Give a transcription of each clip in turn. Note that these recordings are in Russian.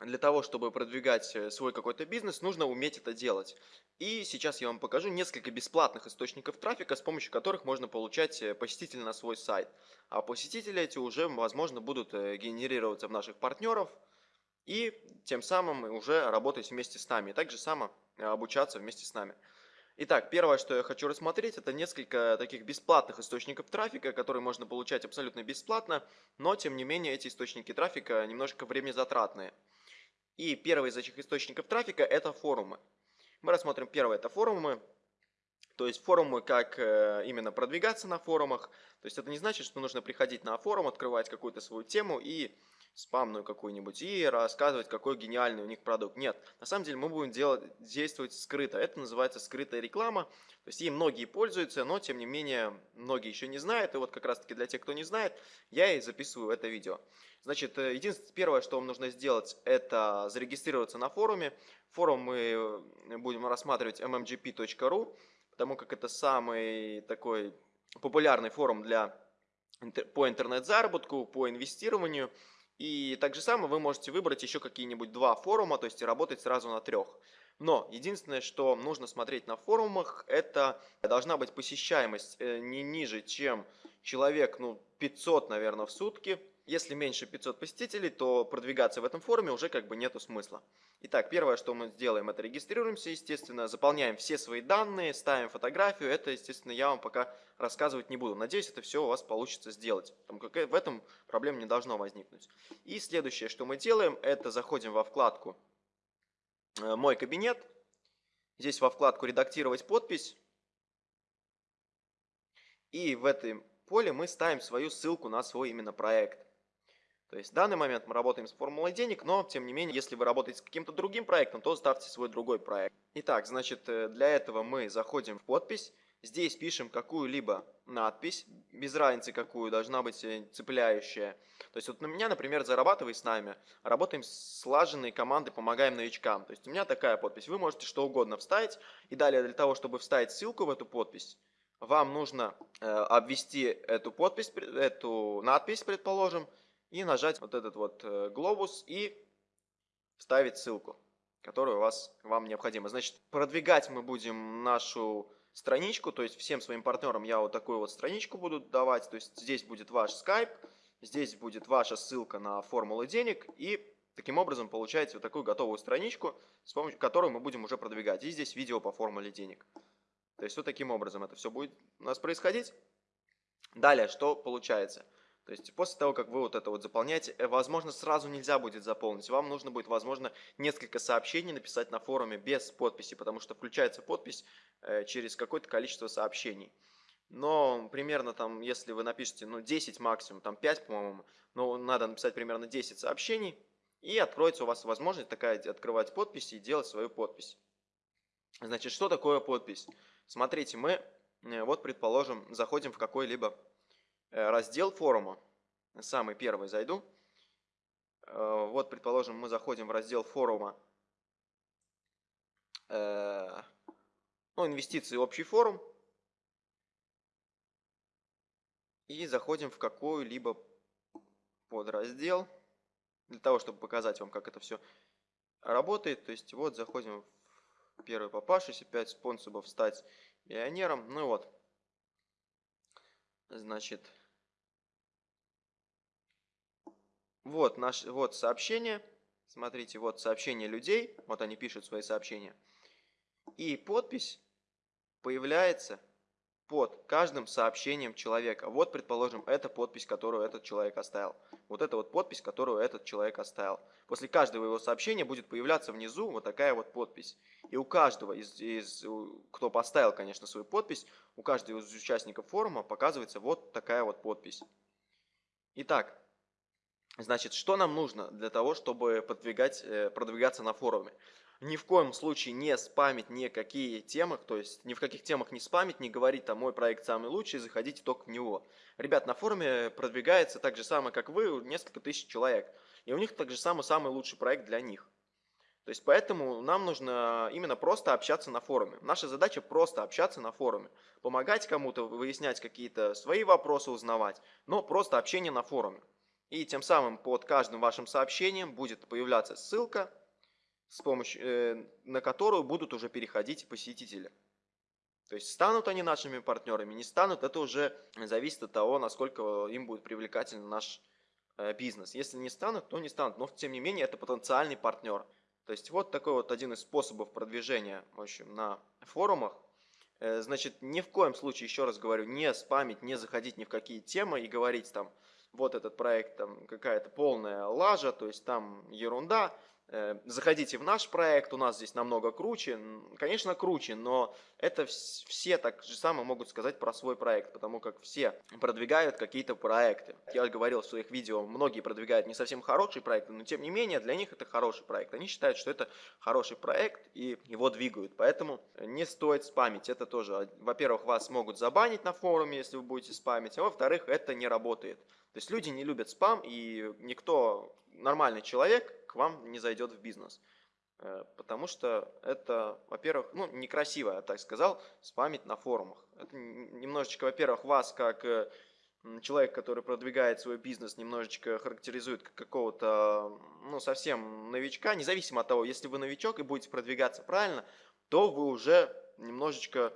для того, чтобы продвигать э, свой какой-то бизнес, нужно уметь это делать. И сейчас я вам покажу несколько бесплатных источников трафика, с помощью которых можно получать э, посетителей на свой сайт. А посетители эти уже, возможно, будут э, генерироваться в наших партнеров и тем самым уже работать вместе с нами. И также само обучаться вместе с нами. Итак, первое, что я хочу рассмотреть, это несколько таких бесплатных источников трафика, которые можно получать абсолютно бесплатно, но тем не менее эти источники трафика немножко время затратные. И первый из этих источников трафика это форумы. Мы рассмотрим первое, это форумы. То есть форумы, как э, именно продвигаться на форумах. То есть это не значит, что нужно приходить на форум, открывать какую-то свою тему и спамную какую-нибудь и рассказывать, какой гениальный у них продукт. Нет, на самом деле мы будем делать, действовать скрыто. Это называется скрытая реклама. То есть ей многие пользуются, но тем не менее многие еще не знают. И вот как раз таки для тех, кто не знает, я и записываю это видео. Значит, э, единственное, первое, что вам нужно сделать, это зарегистрироваться на форуме. Форум мы э, будем рассматривать mmgp.ru, потому как это самый такой популярный форум для, по интернет-заработку, по инвестированию. И так же самое вы можете выбрать еще какие-нибудь два форума, то есть работать сразу на трех. Но единственное, что нужно смотреть на форумах, это должна быть посещаемость э, не ниже, чем человек, ну, 500, наверное, в сутки. Если меньше 500 посетителей, то продвигаться в этом форуме уже как бы нету смысла. Итак, первое, что мы сделаем, это регистрируемся, естественно, заполняем все свои данные, ставим фотографию. Это, естественно, я вам пока рассказывать не буду. Надеюсь, это все у вас получится сделать, потому как в этом проблем не должно возникнуть. И следующее, что мы делаем, это заходим во вкладку Э, мой кабинет. Здесь во вкладку «Редактировать подпись». И в этом поле мы ставим свою ссылку на свой именно проект. То есть в данный момент мы работаем с формулой денег, но тем не менее, если вы работаете с каким-то другим проектом, то ставьте свой другой проект. Итак, значит, э, для этого мы заходим в подпись, здесь пишем какую-либо надпись, без разницы какую, должна быть э, цепляющая. То есть вот на меня, например, зарабатывай с нами, работаем с слаженной командой, помогаем новичкам. То есть у меня такая подпись. Вы можете что угодно вставить. И далее для того, чтобы вставить ссылку в эту подпись, вам нужно э, обвести эту подпись, эту надпись, предположим, и нажать вот этот вот э, глобус и вставить ссылку, которую у вас, вам необходимо. Значит, продвигать мы будем нашу страничку, то есть всем своим партнерам я вот такую вот страничку буду давать, то есть здесь будет ваш скайп, Здесь будет ваша ссылка на формулы денег и таким образом получаете вот такую готовую страничку, с помощью которой мы будем уже продвигать. И здесь видео по формуле денег. То есть вот таким образом это все будет у нас происходить. Далее, что получается? То есть после того, как вы вот это вот заполняете, э, возможно, сразу нельзя будет заполнить. Вам нужно будет, возможно, несколько сообщений написать на форуме без подписи, потому что включается подпись э, через какое-то количество сообщений но примерно там, если вы напишете, ну, 10 максимум, там 5, по-моему, но надо написать примерно 10 сообщений, и откроется у вас возможность такая открывать подписи и делать свою подпись. Значит, что такое подпись? Смотрите, мы, э, вот, предположим, заходим в какой-либо раздел форума. Самый первый зайду. Э, вот, предположим, мы заходим в раздел форума, ну, инвестиции общий форум. И заходим в какой-либо подраздел, для того, чтобы показать вам, как это все работает. То есть вот заходим в первый попавшийся, 5 способов стать миллионером. Ну вот, значит, вот, наш, вот сообщение. Смотрите, вот сообщение людей, вот они пишут свои сообщения. И подпись появляется под каждым сообщением человека. Вот, предположим, это подпись, которую этот человек оставил. Вот это вот подпись, которую этот человек оставил. После каждого его сообщения будет появляться внизу вот такая вот подпись. И у каждого из, из кто поставил, конечно, свою подпись, у каждого из участников форума показывается вот такая вот подпись. Итак, значит, что нам нужно для того, чтобы продвигать, э, продвигаться на форуме? ни в коем случае не спамить никакие темы, то есть ни в каких темах не спамить, не говорить там мой проект самый лучший, заходите только в него. Ребят, на форуме продвигается так же самое, как вы, несколько тысяч человек. И у них так же самый самый лучший проект для них. То есть поэтому нам нужно именно просто общаться на форуме. Наша задача просто общаться на форуме. Помогать кому-то, выяснять какие-то свои вопросы, узнавать. Но просто общение на форуме. И тем самым под каждым вашим сообщением будет появляться ссылка, с помощью, э, на которую будут уже переходить посетители. То есть станут они нашими партнерами, не станут, это уже зависит от того, насколько им будет привлекательный наш э, бизнес. Если не станут, то не станут, но тем не менее это потенциальный партнер. То есть вот такой вот один из способов продвижения в общем, на форумах. Э, значит, ни в коем случае, еще раз говорю, не спамить, не заходить ни в какие темы и говорить там, вот этот проект там какая-то полная лажа, то есть там ерунда, заходите в наш проект, у нас здесь намного круче. Конечно, круче, но это все так же самое могут сказать про свой проект, потому как все продвигают какие-то проекты. Я говорил в своих видео, многие продвигают не совсем хорошие проекты, но тем не менее для них это хороший проект. Они считают, что это хороший проект и его двигают, поэтому не стоит спамить. Это тоже, во-первых, вас могут забанить на форуме, если вы будете спамить, а во-вторых, это не работает. То есть люди не любят спам, и никто, нормальный человек, к вам не зайдет в бизнес. Э, потому что это, во-первых, ну, некрасиво, я так сказал, спамить на форумах. Это немножечко, во-первых, вас как э, человек, который продвигает свой бизнес, немножечко характеризует как какого-то, ну, совсем новичка. Независимо от того, если вы новичок и будете продвигаться правильно, то вы уже немножечко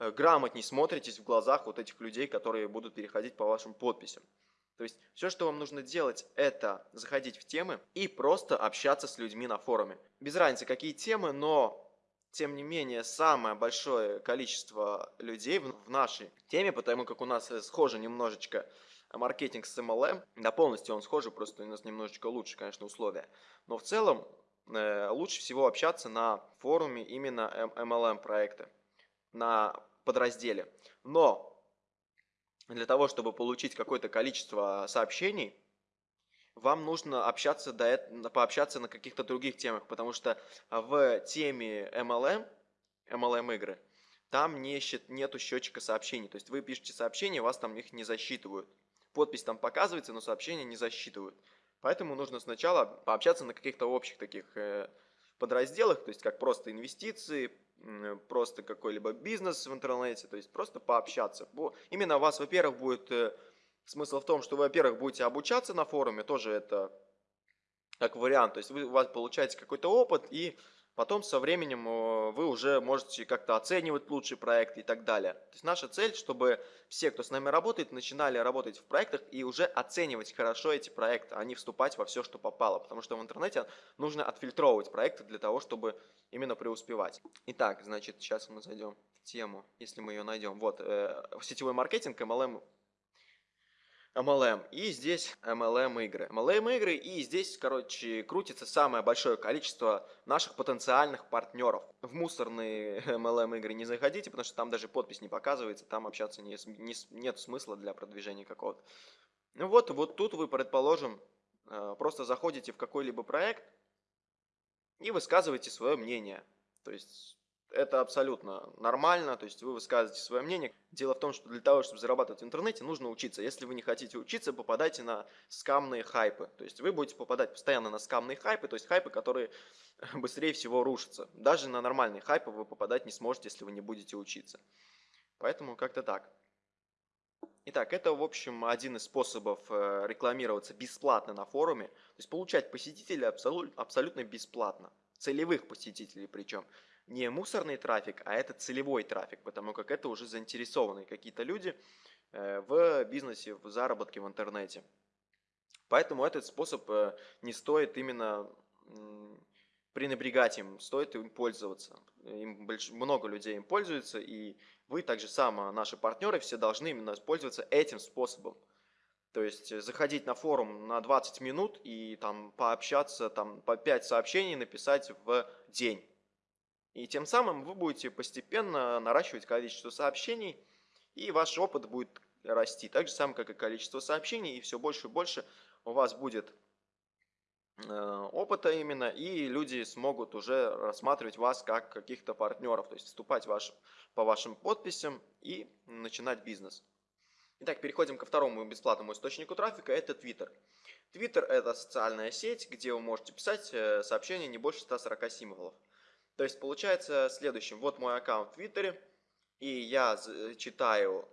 э, грамотней смотритесь в глазах вот этих людей, которые будут переходить по вашим подписям. То есть все, что вам нужно делать, это заходить в темы и просто общаться с людьми на форуме. Без разницы, какие темы, но тем не менее, самое большое количество людей в нашей теме, потому как у нас схоже немножечко маркетинг с MLM, да полностью он схожий, просто у нас немножечко лучше, конечно, условия. Но в целом э, лучше всего общаться на форуме именно MLM проекта, на подразделе. Но для того, чтобы получить какое-то количество сообщений, вам нужно общаться до этого, пообщаться на каких-то других темах, потому что в теме MLM, MLM игры, там не, нету счетчика сообщений. То есть вы пишете сообщения, вас там их не засчитывают. Подпись там показывается, но сообщения не засчитывают. Поэтому нужно сначала пообщаться на каких-то общих таких э, подразделах, то есть как просто инвестиции, просто какой-либо бизнес в интернете, то есть просто пообщаться. Именно у вас, во-первых, будет э, смысл в том, что вы, во-первых, будете обучаться на форуме, тоже это как вариант, то есть вы, у вас получаете какой-то опыт, и Потом со временем э, вы уже можете как-то оценивать лучший проект и так далее. То есть наша цель, чтобы все, кто с нами работает, начинали работать в проектах и уже оценивать хорошо эти проекты, а не вступать во все, что попало. Потому что в интернете нужно отфильтровывать проекты для того, чтобы именно преуспевать. Итак, значит, сейчас мы зайдем в тему, если мы ее найдем. Вот, э, сетевой маркетинг, MLM MLM. И здесь MLM игры. MLM игры и здесь, короче, крутится самое большое количество наших потенциальных партнеров. В мусорные MLM игры не заходите, потому что там даже подпись не показывается, там общаться не, не, нет смысла для продвижения какого-то. Ну вот, вот тут вы, предположим, э, просто заходите в какой-либо проект и высказываете свое мнение. То есть это абсолютно нормально, то есть вы высказываете свое мнение. Дело в том, что для того, чтобы зарабатывать в интернете, нужно учиться. Если вы не хотите учиться, попадайте на скамные хайпы. То есть вы будете попадать постоянно на скамные хайпы, то есть хайпы, которые быстрее всего рушатся. Даже на нормальные хайпы вы попадать не сможете, если вы не будете учиться. Поэтому как-то так. Итак, это, в общем, один из способов э, рекламироваться бесплатно на форуме. То есть получать посетителей абсолютно бесплатно. Целевых посетителей причем не мусорный трафик, а это целевой трафик, потому как это уже заинтересованные какие-то люди э, в бизнесе, в заработке в интернете. Поэтому этот способ э, не стоит именно пренебрегать им, стоит им пользоваться. Им больш... Много людей им пользуются, и вы также само, наши партнеры, все должны именно пользоваться этим способом. То есть э, заходить на форум на 20 минут и там пообщаться, там по 5 сообщений написать в день. И тем самым вы будете постепенно наращивать количество сообщений, и ваш опыт будет расти. Так же самое, как и количество сообщений, и все больше и больше у вас будет э, опыта именно, и люди смогут уже рассматривать вас как каких-то партнеров, то есть вступать ваш, по вашим подписям и начинать бизнес. Итак, переходим ко второму бесплатному источнику трафика, это Twitter. Twitter это социальная сеть, где вы можете писать э, сообщения не больше 140 символов. То есть получается следующим. Вот мой аккаунт в Твиттере, и я читаю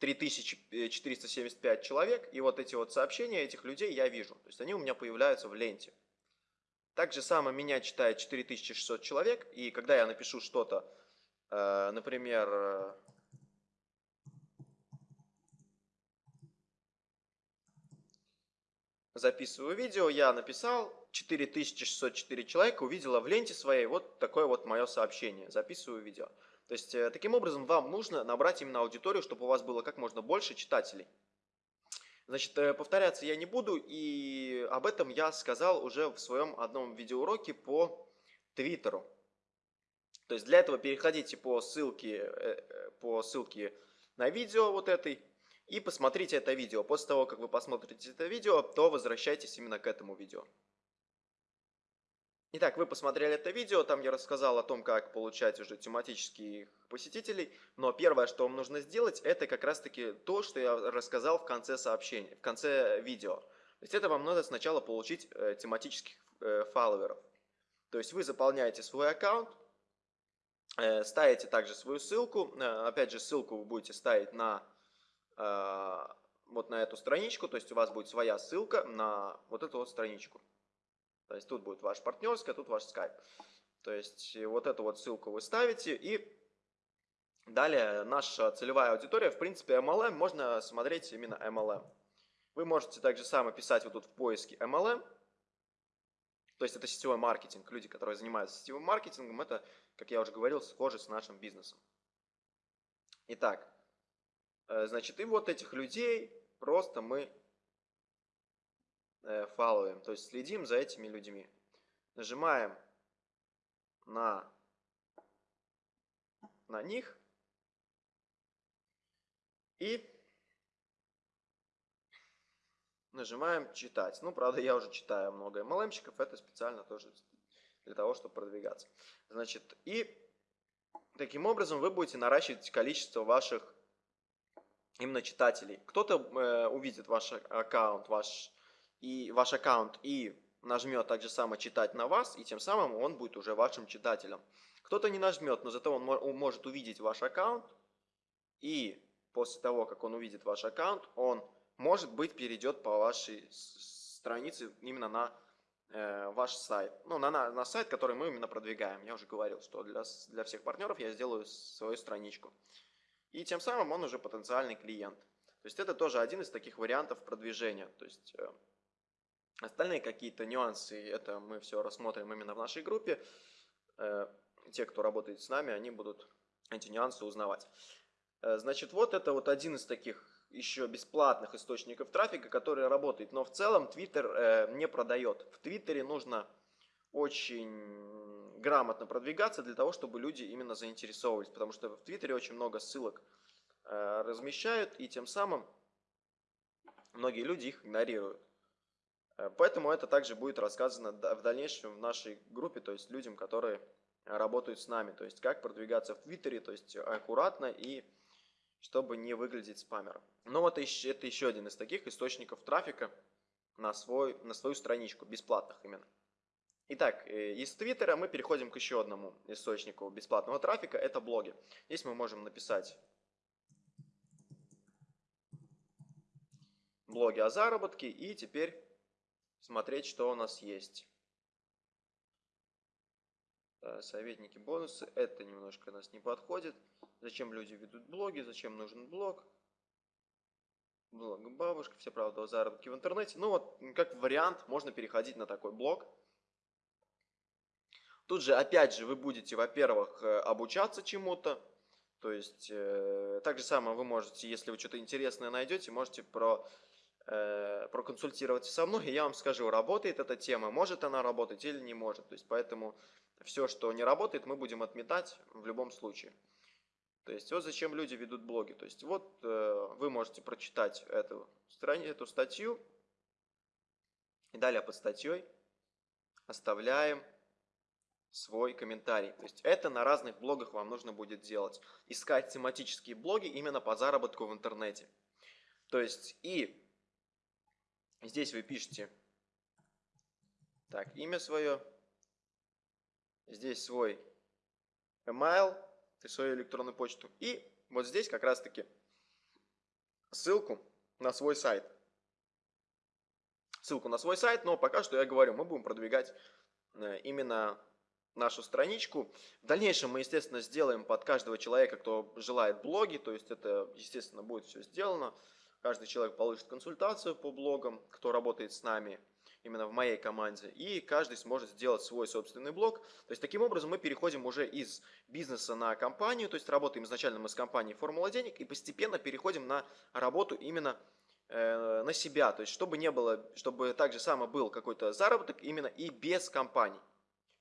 3475 человек, и вот эти вот сообщения этих людей я вижу. То есть они у меня появляются в ленте. Так же самое меня читает 4600 человек, и когда я напишу что-то, э, например, записываю видео, я написал, 4604 человека увидела в ленте своей вот такое вот мое сообщение, записываю видео. То есть, э, таким образом, вам нужно набрать именно аудиторию, чтобы у вас было как можно больше читателей. Значит, э, повторяться я не буду, и об этом я сказал уже в своем одном видеоуроке по Твиттеру. То есть, для этого переходите по ссылке, э, по ссылке на видео вот этой, и посмотрите это видео. После того, как вы посмотрите это видео, то возвращайтесь именно к этому видео. Итак, вы посмотрели это видео, там я рассказал о том, как получать уже тематических посетителей, но первое, что вам нужно сделать, это как раз-таки то, что я рассказал в конце сообщения, в конце видео. То есть это вам надо сначала получить э, тематических э, фолловеров. То есть вы заполняете свой аккаунт, э, ставите также свою ссылку, э, опять же ссылку вы будете ставить на вот на эту страничку, то есть у вас будет своя ссылка на вот эту вот страничку. То есть тут будет ваш партнерский, а тут ваш скайп. То есть вот эту вот ссылку вы ставите и далее наша целевая аудитория, в принципе MLM, можно смотреть именно MLM. Вы можете также само писать вот тут в поиске MLM, то есть это сетевой маркетинг. Люди, которые занимаются сетевым маркетингом, это, как я уже говорил, схоже с нашим бизнесом. Итак, э, значит, и вот этих людей просто мы э, фолловим, то есть следим за этими людьми. Нажимаем на, на них и нажимаем читать. Ну, правда, я уже читаю много MLM-щиков, это специально тоже для того, чтобы продвигаться. Значит, и таким образом вы будете наращивать количество ваших именно читателей. Кто-то э, увидит ваш аккаунт, ваш и ваш аккаунт и нажмет так же само читать на вас, и тем самым он будет уже вашим читателем. Кто-то не нажмет, но зато он может увидеть ваш аккаунт, и после того, как он увидит ваш аккаунт, он, может быть, перейдет по вашей странице именно на э, ваш сайт. Ну, на, на, на сайт, который мы именно продвигаем. Я уже говорил, что для, для всех партнеров я сделаю свою страничку. И тем самым он уже потенциальный клиент. То есть это тоже один из таких вариантов продвижения. То есть э, Остальные какие-то нюансы, это мы все рассмотрим именно в нашей группе. Э, те, кто работает с нами, они будут эти нюансы узнавать. Э, значит, вот это вот один из таких еще бесплатных источников трафика, который работает. Но в целом Twitter не продает. В Твиттере нужно очень грамотно продвигаться для того, чтобы люди именно заинтересовывались. Потому что в Твиттере очень много ссылок размещают, и тем самым многие люди их игнорируют. Э, поэтому это также будет рассказано в дальнейшем в нашей группе, то есть людям, которые работают с нами. То есть как продвигаться в Твиттере, то есть аккуратно и чтобы не выглядеть спамером. Но вот это еще один из таких источников трафика на, свой, на свою страничку, бесплатных именно. Итак, э, из Твиттера мы переходим к еще одному источнику бесплатного трафика, это блоги. Здесь мы можем написать блоги о заработке и теперь смотреть, что у нас есть. Советники, бонусы. Это немножко нас не подходит. Зачем люди ведут блоги? Зачем нужен блог? Блог бабушка, все правда о заработке в интернете. Ну вот, как вариант, можно переходить на такой блог. Тут же, опять же, вы будете, во-первых, э, обучаться чему-то. То есть, э, так же самое вы можете, если вы что-то интересное найдете, можете про э, проконсультироваться со мной, и я вам скажу, работает эта тема, может она работать или не может. То есть, поэтому все, что не работает, мы будем отметать в любом случае. То есть, вот зачем люди ведут блоги. То есть, вот э, вы можете прочитать эту, эту статью, и далее под статьей оставляем свой комментарий. То есть это на разных блогах вам нужно будет делать. Искать тематические блоги именно по заработку в интернете. То есть и Здесь вы пишете так, имя свое, здесь свой email, свою электронную почту. И вот здесь как раз таки ссылку на свой сайт. Ссылку на свой сайт, но пока что я говорю, мы будем продвигать э, именно нашу страничку. В дальнейшем мы, естественно, сделаем под каждого человека, кто желает блоги, то есть это, естественно, будет все сделано. Каждый человек получит консультацию по блогам, кто работает с нами именно в моей команде, и каждый сможет сделать свой собственный блог. То есть таким образом мы переходим уже из бизнеса на компанию, то есть работаем изначально мы с компанией «Формула денег» и постепенно переходим на работу именно э, на себя, то есть чтобы не было, чтобы также само был какой-то заработок именно и без компаний.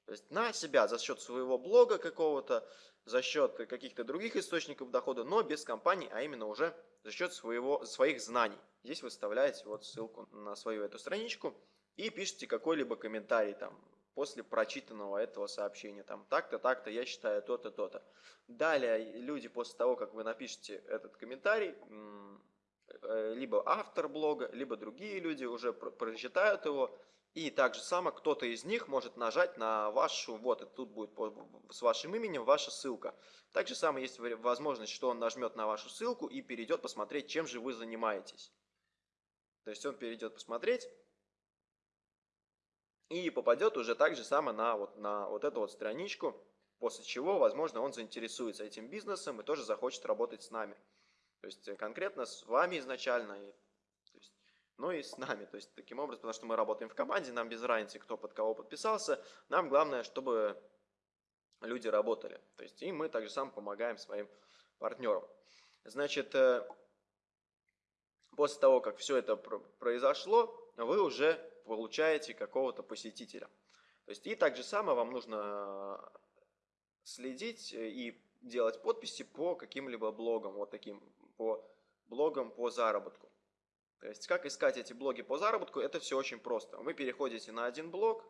То есть на себя за счет своего блога какого-то, за счет каких-то других источников дохода, но без компании, а именно уже за счет своего, своих знаний. Здесь вы вставляете вот ссылку на свою эту страничку и пишите какой-либо комментарий там после прочитанного этого сообщения. Там так-то, так-то, я считаю то-то, то-то. Далее люди после того, как вы напишете этот комментарий, э, либо автор блога, либо другие люди уже прочитают его, и также само кто-то из них может нажать на вашу, вот, это тут будет с вашим именем ваша ссылка. Также само есть возможность, что он нажмет на вашу ссылку и перейдет посмотреть, чем же вы занимаетесь. То есть он перейдет посмотреть и попадет уже так же само на вот, на вот эту вот страничку, после чего, возможно, он заинтересуется этим бизнесом и тоже захочет работать с нами. То есть конкретно с вами изначально и но и с нами. То есть таким образом, потому что мы работаем в команде, нам без разницы, кто под кого подписался, нам главное, чтобы люди работали. То есть и мы также сам помогаем своим партнерам. Значит, э, после того, как все это произошло, вы уже получаете какого-то посетителя. То есть и так же самое вам нужно следить и делать подписи по каким-либо блогам, вот таким, по блогам по заработку. То есть, как искать эти блоги по заработку, это все очень просто. Вы переходите на один блог,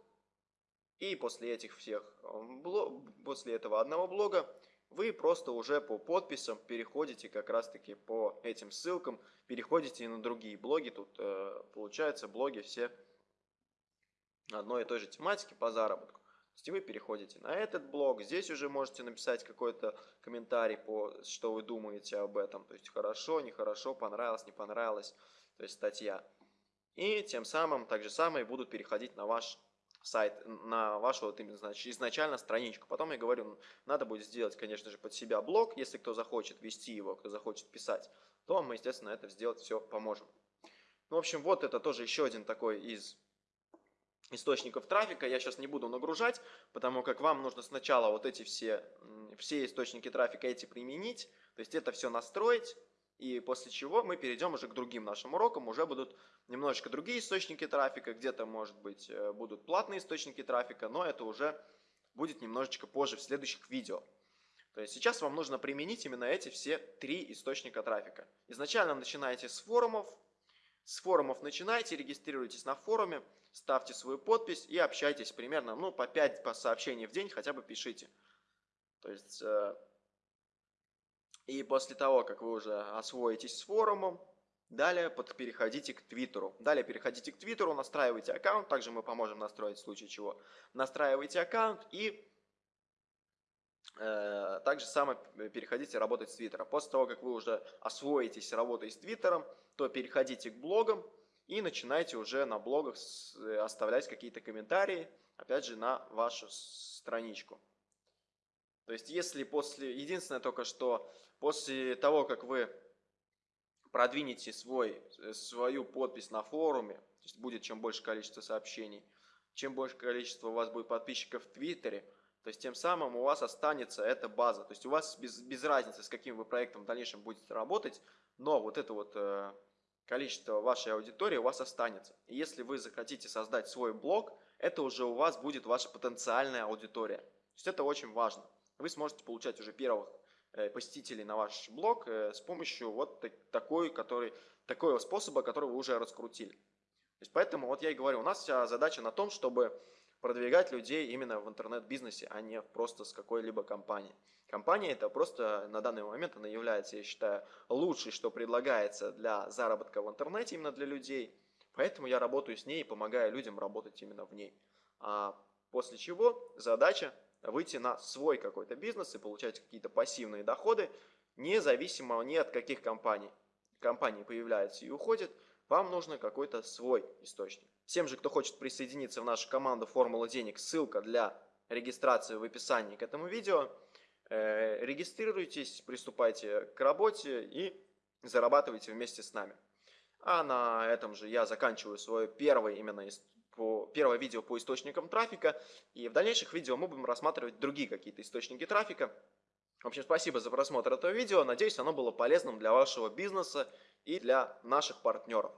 и после этих всех, э, после этого одного блога, вы просто уже по подписям переходите как раз-таки по этим ссылкам, переходите на другие блоги. Тут э, получается блоги все одной и той же тематики по заработку. То есть вы переходите на этот блог, здесь уже можете написать какой-то комментарий по, что вы думаете об этом. То есть хорошо, нехорошо, понравилось, не понравилось то есть статья. И тем самым, так же самое, будут переходить на ваш сайт, на вашу вот именно, значит, изначально страничку. Потом я говорю, надо будет сделать, конечно же, под себя блог, если кто захочет вести его, кто захочет писать, то мы, естественно, это сделать все поможем. Ну, в общем, вот это тоже еще один такой из источников трафика. Я сейчас не буду нагружать, потому как вам нужно сначала вот эти все, все источники трафика эти применить, то есть это все настроить, и после чего мы перейдем уже к другим нашим урокам, уже будут немножечко другие источники трафика, где-то, может быть, э, будут платные источники трафика, но это уже будет немножечко позже в следующих видео. То есть сейчас вам нужно применить именно эти все три источника трафика. Изначально начинаете с форумов, с форумов начинайте, регистрируйтесь на форуме, ставьте свою подпись и общайтесь примерно, ну, по 5 по сообщений в день хотя бы пишите. То есть э, и после того, как вы уже освоитесь с форумом, далее переходите к Твиттеру. Далее переходите к Твиттеру, настраивайте аккаунт, также мы поможем настроить в случае чего. Настраивайте аккаунт и э, также само переходите работать с Твиттера. После того, как вы уже освоитесь работой с Твиттером, то переходите к блогам и начинайте уже на блогах оставлять какие-то комментарии, опять же, на вашу страничку. То есть, если после... Единственное только, что после того, как вы продвинете свой, э, свою подпись на форуме, то есть будет чем больше количество сообщений, чем больше количество у вас будет подписчиков в Твиттере, то есть тем самым у вас останется эта база. То есть у вас без, без разницы, с каким вы проектом в дальнейшем будете работать, но вот это вот э, количество вашей аудитории у вас останется. И если вы захотите создать свой блог, это уже у вас будет ваша потенциальная аудитория. То есть это очень важно вы сможете получать уже первых э, посетителей на ваш блог э, с помощью вот такой, который, такого способа, который вы уже раскрутили. То есть поэтому вот я и говорю, у нас вся задача на том, чтобы продвигать людей именно в интернет-бизнесе, а не просто с какой-либо компанией. Компания это просто на данный момент она является, я считаю, лучшей, что предлагается для заработка в интернете именно для людей. Поэтому я работаю с ней и помогаю людям работать именно в ней. А после чего задача выйти на свой какой-то бизнес и получать какие-то пассивные доходы, независимо ни от каких компаний. компании появляется и уходит, вам нужно какой-то свой источник. Всем же, кто хочет присоединиться в нашу команду «Формула денег», ссылка для регистрации в описании к этому видео. Э, регистрируйтесь, приступайте к работе и зарабатывайте вместе с нами. А на этом же я заканчиваю свое первое именно по, первое видео по источникам трафика. И в дальнейших видео мы будем рассматривать другие какие-то источники трафика. В общем, спасибо за просмотр этого видео. Надеюсь, оно было полезным для вашего бизнеса и для наших партнеров.